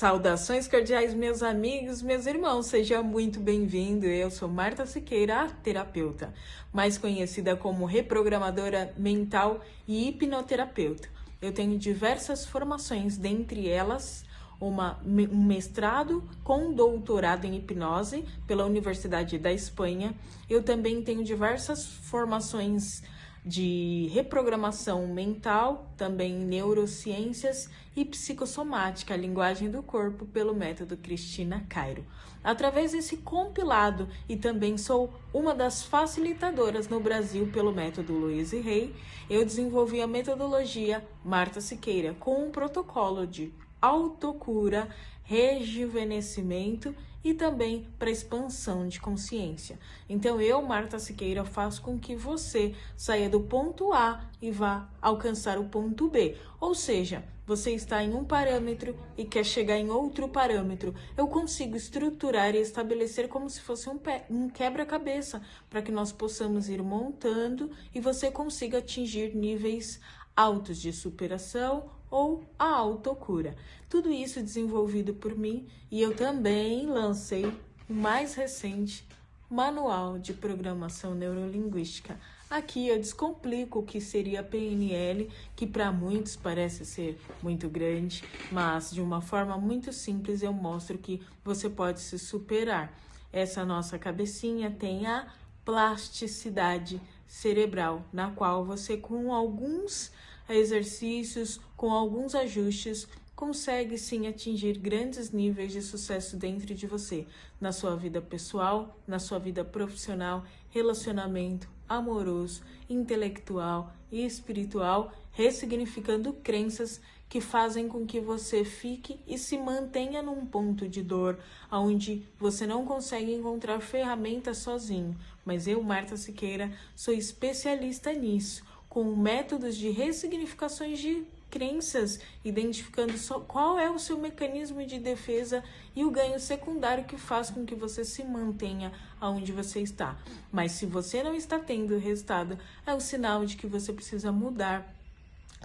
Saudações cordiais, meus amigos, meus irmãos, seja muito bem-vindo. Eu sou Marta Siqueira, terapeuta, mais conhecida como reprogramadora mental e hipnoterapeuta. Eu tenho diversas formações, dentre elas uma, um mestrado com doutorado em hipnose pela Universidade da Espanha. Eu também tenho diversas formações de reprogramação mental, também neurociências e psicossomática, a linguagem do corpo, pelo método Cristina Cairo. Através desse compilado, e também sou uma das facilitadoras no Brasil pelo método Luiz e Rei, eu desenvolvi a metodologia Marta Siqueira com um protocolo de autocura, rejuvenescimento e também para expansão de consciência. Então eu, Marta Siqueira, faço com que você saia do ponto A e vá alcançar o ponto B. Ou seja, você está em um parâmetro e quer chegar em outro parâmetro. Eu consigo estruturar e estabelecer como se fosse um, um quebra-cabeça para que nós possamos ir montando e você consiga atingir níveis altos de superação ou a autocura. Tudo isso desenvolvido por mim e eu também lancei o mais recente Manual de Programação Neurolinguística. Aqui eu descomplico o que seria PNL, que para muitos parece ser muito grande, mas de uma forma muito simples eu mostro que você pode se superar. Essa nossa cabecinha tem a plasticidade cerebral, na qual você com alguns exercícios, com alguns ajustes, consegue sim atingir grandes níveis de sucesso dentro de você, na sua vida pessoal, na sua vida profissional, relacionamento amoroso, intelectual e espiritual, ressignificando crenças que fazem com que você fique e se mantenha num ponto de dor, onde você não consegue encontrar ferramentas sozinho. Mas eu, Marta Siqueira, sou especialista nisso com métodos de ressignificações de crenças, identificando só qual é o seu mecanismo de defesa e o ganho secundário que faz com que você se mantenha aonde você está. Mas se você não está tendo resultado, é o sinal de que você precisa mudar.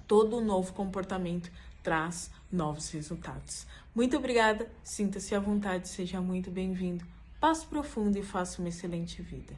Todo novo comportamento traz novos resultados. Muito obrigada, sinta-se à vontade, seja muito bem-vindo. Passe profundo e faça uma excelente vida.